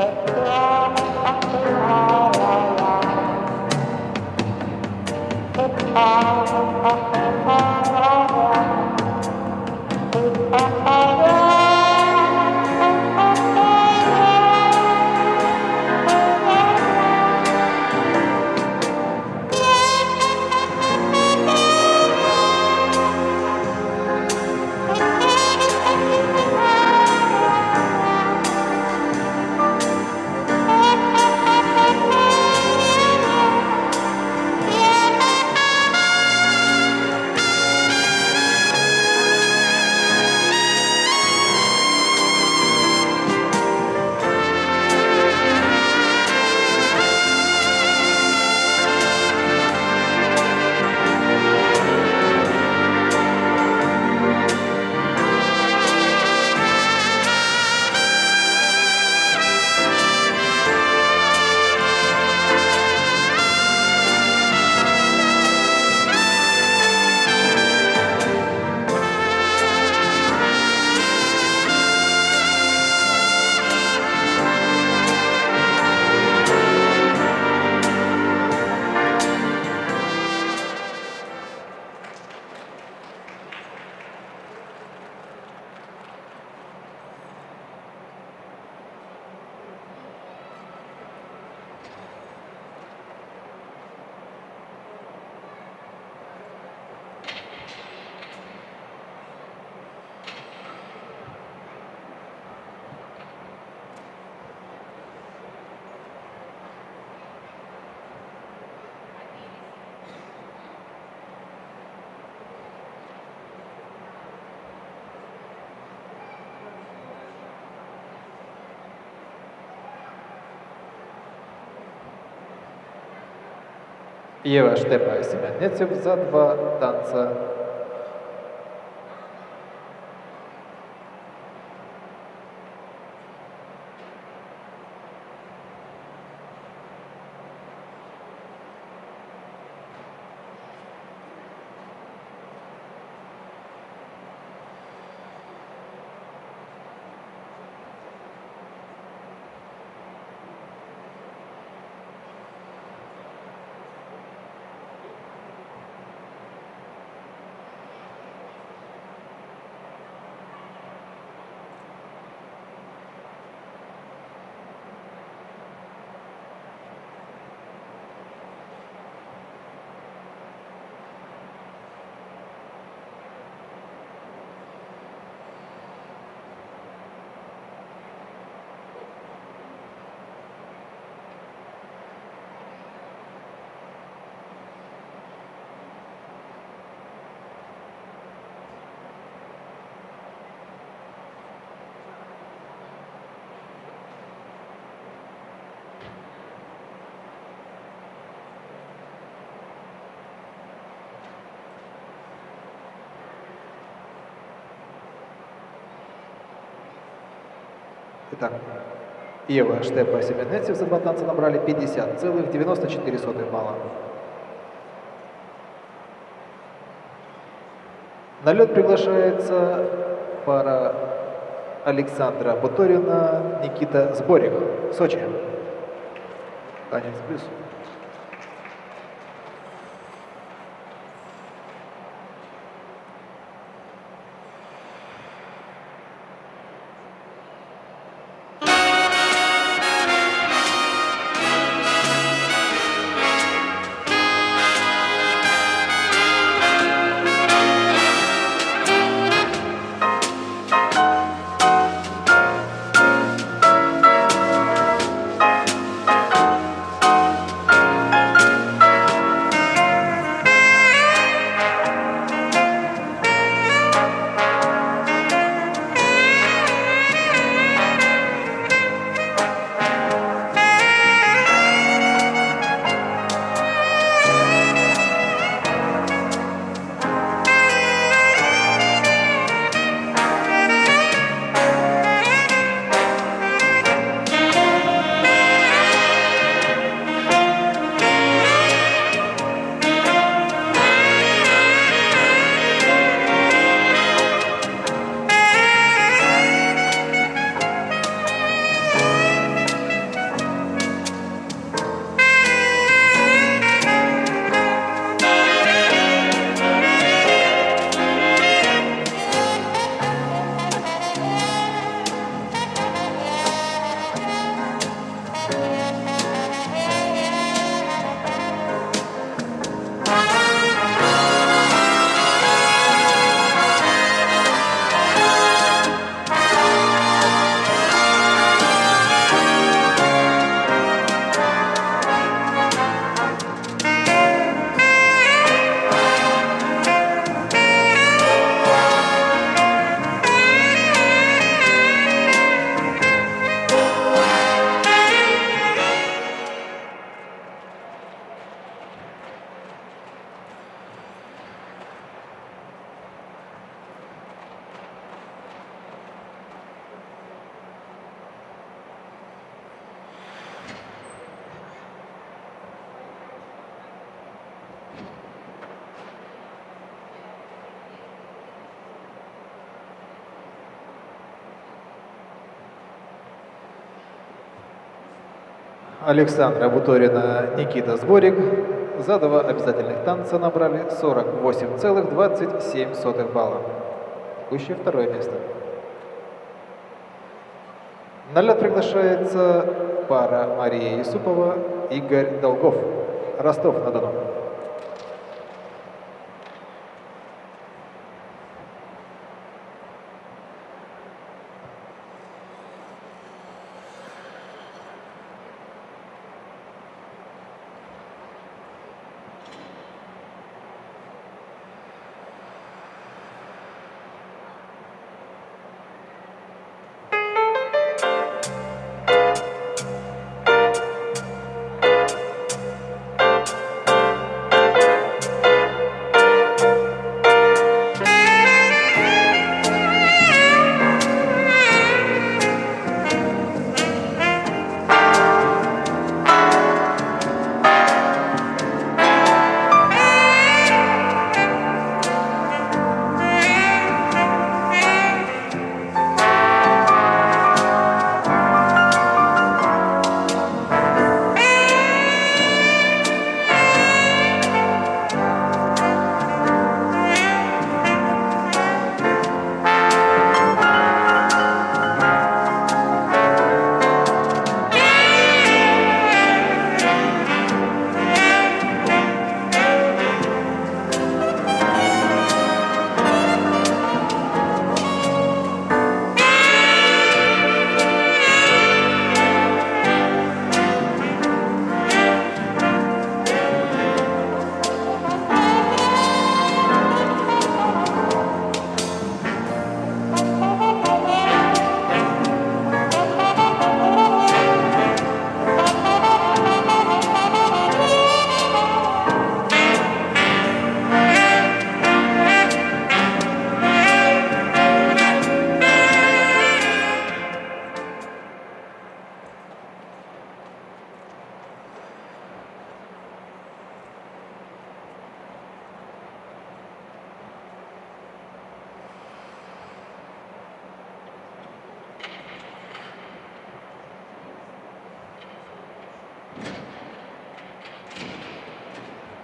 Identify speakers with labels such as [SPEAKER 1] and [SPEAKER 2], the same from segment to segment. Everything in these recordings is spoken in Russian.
[SPEAKER 1] Oh, Єва Штепа і Семенеців за два танца. Итак, Ева Штепа и Семенецев за два танца набрали 50,94 балла. На лед приглашается пара Александра Буторина, Никита Сборих, Сочи. Танец плюс. Александра Буторина, Никита Сборик за два обязательных танца набрали 48,27 балла. Текущее второе место. На лед приглашается пара Мария Юсупова, Игорь Долгов, Ростов-на-Дону.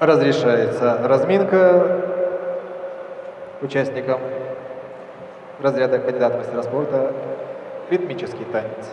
[SPEAKER 1] Разрешается разминка участникам разряда кандидат мастера спорта ритмический танец.